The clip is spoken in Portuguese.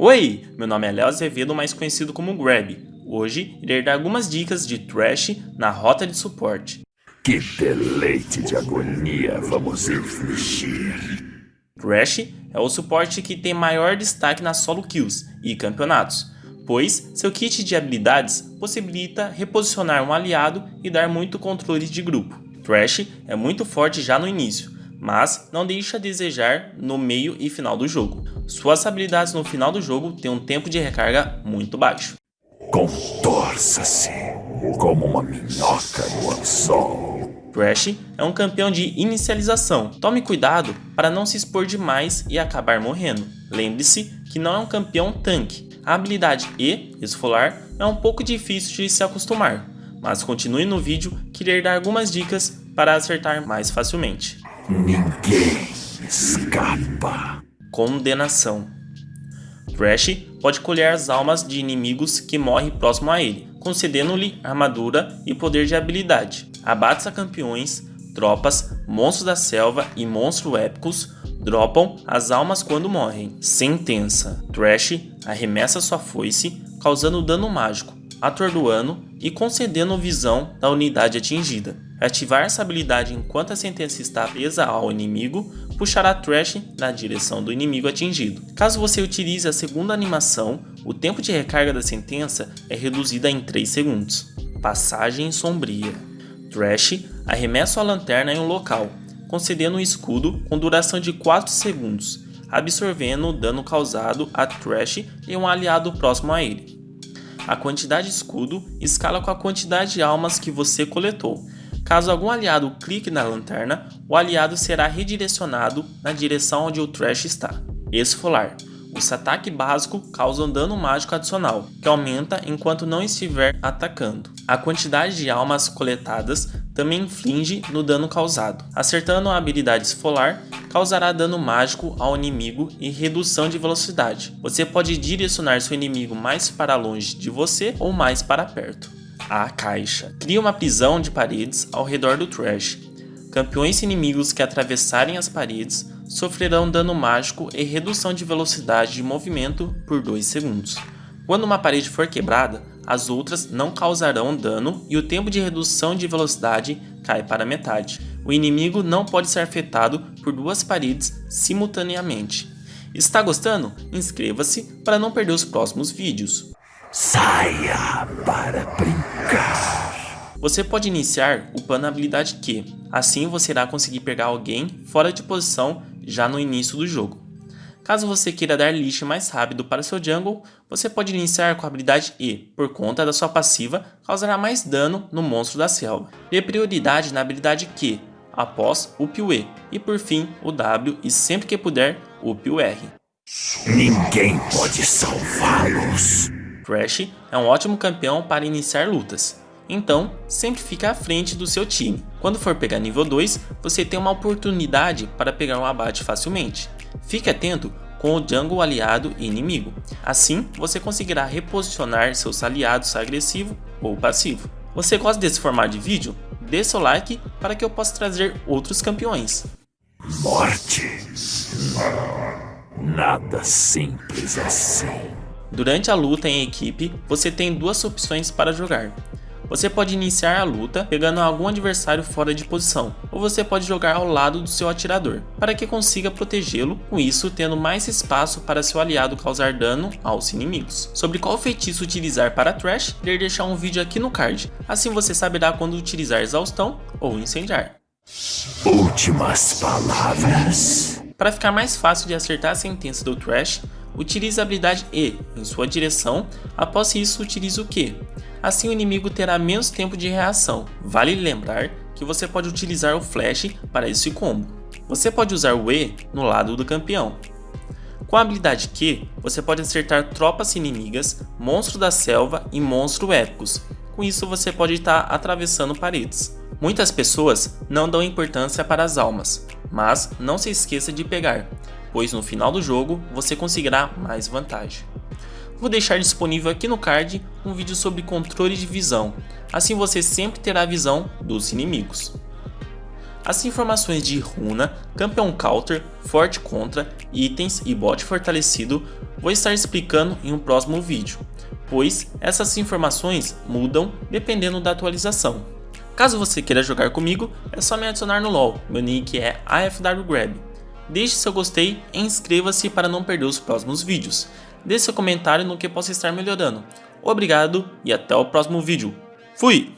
Oi, meu nome é Léo Azevedo, mais conhecido como Grab. Hoje irei dar algumas dicas de Thresh na rota de suporte. Que deleite de agonia vamos infligir. Thresh é o suporte que tem maior destaque nas solo kills e campeonatos, pois seu kit de habilidades possibilita reposicionar um aliado e dar muito controle de grupo. Thresh é muito forte já no início, mas não deixa a desejar no meio e final do jogo. Suas habilidades no final do jogo têm um tempo de recarga muito baixo. Contorça-se como uma minhoca no anzol. Thresh é um campeão de inicialização. Tome cuidado para não se expor demais e acabar morrendo. Lembre-se que não é um campeão tanque. A habilidade E, esfolar, é um pouco difícil de se acostumar, mas continue no vídeo que irei dar algumas dicas para acertar mais facilmente. Ninguém escapa. Condenação Thresh pode colher as almas de inimigos que morrem próximo a ele, concedendo-lhe armadura e poder de habilidade. Abates a campeões, tropas, monstros da selva e monstros épicos dropam as almas quando morrem. Sentença Thresh arremessa sua foice, causando dano mágico, atordoando e concedendo visão da unidade atingida. Ativar essa habilidade enquanto a sentença está presa ao inimigo, puxará Thresh na direção do inimigo atingido. Caso você utilize a segunda animação, o tempo de recarga da sentença é reduzido em 3 segundos. Passagem Sombria Thresh arremessa a lanterna em um local, concedendo um escudo com duração de 4 segundos, absorvendo o dano causado a Thresh e um aliado próximo a ele. A quantidade de escudo escala com a quantidade de almas que você coletou, Caso algum aliado clique na lanterna, o aliado será redirecionado na direção onde o Thresh está. Esfolar. Esse ataque básico causa um dano mágico adicional, que aumenta enquanto não estiver atacando. A quantidade de almas coletadas também inflige no dano causado. Acertando a habilidade Esfolar, causará dano mágico ao inimigo e redução de velocidade. Você pode direcionar seu inimigo mais para longe de você ou mais para perto a caixa. Cria uma prisão de paredes ao redor do Trash. Campeões inimigos que atravessarem as paredes sofrerão dano mágico e redução de velocidade de movimento por 2 segundos. Quando uma parede for quebrada, as outras não causarão dano e o tempo de redução de velocidade cai para metade. O inimigo não pode ser afetado por duas paredes simultaneamente. Está gostando? Inscreva-se para não perder os próximos vídeos. Saia para brincar. Você pode iniciar upando a habilidade Q, assim você irá conseguir pegar alguém fora de posição já no início do jogo. Caso você queira dar lixo mais rápido para seu jungle, você pode iniciar com a habilidade E, por conta da sua passiva causará mais dano no monstro da selva. Dê prioridade na habilidade Q, após up o E, e por fim o W e sempre que puder, up o R. Ninguém pode salvá-los. Thresh é um ótimo campeão para iniciar lutas, então sempre fica à frente do seu time. Quando for pegar nível 2, você tem uma oportunidade para pegar um abate facilmente. Fique atento com o jungle aliado e inimigo, assim você conseguirá reposicionar seus aliados agressivo ou passivo. Você gosta desse formato de vídeo? Dê seu like para que eu possa trazer outros campeões. Morte? Nada simples assim. Durante a luta em equipe, você tem duas opções para jogar. Você pode iniciar a luta pegando algum adversário fora de posição, ou você pode jogar ao lado do seu atirador, para que consiga protegê-lo, com isso tendo mais espaço para seu aliado causar dano aos inimigos. Sobre qual feitiço utilizar para Trash, irei deixar um vídeo aqui no card, assim você saberá quando utilizar exaustão ou incendiar. Últimas palavras. Para ficar mais fácil de acertar a sentença do Trash, Utilize a habilidade E em sua direção, após isso utilize o Q. Assim o inimigo terá menos tempo de reação. Vale lembrar que você pode utilizar o Flash para esse combo. Você pode usar o E no lado do campeão. Com a habilidade Q, você pode acertar tropas inimigas, monstros da selva e monstros épicos. Com isso você pode estar atravessando paredes. Muitas pessoas não dão importância para as almas, mas não se esqueça de pegar pois no final do jogo você conseguirá mais vantagem. Vou deixar disponível aqui no card um vídeo sobre controle de visão, assim você sempre terá a visão dos inimigos. As informações de runa, campeão counter, forte contra, itens e bot fortalecido vou estar explicando em um próximo vídeo, pois essas informações mudam dependendo da atualização. Caso você queira jogar comigo, é só me adicionar no LoL, meu nick é AFWGrab. Deixe seu gostei e inscreva-se para não perder os próximos vídeos. Deixe seu comentário no que possa estar melhorando. Obrigado e até o próximo vídeo. Fui!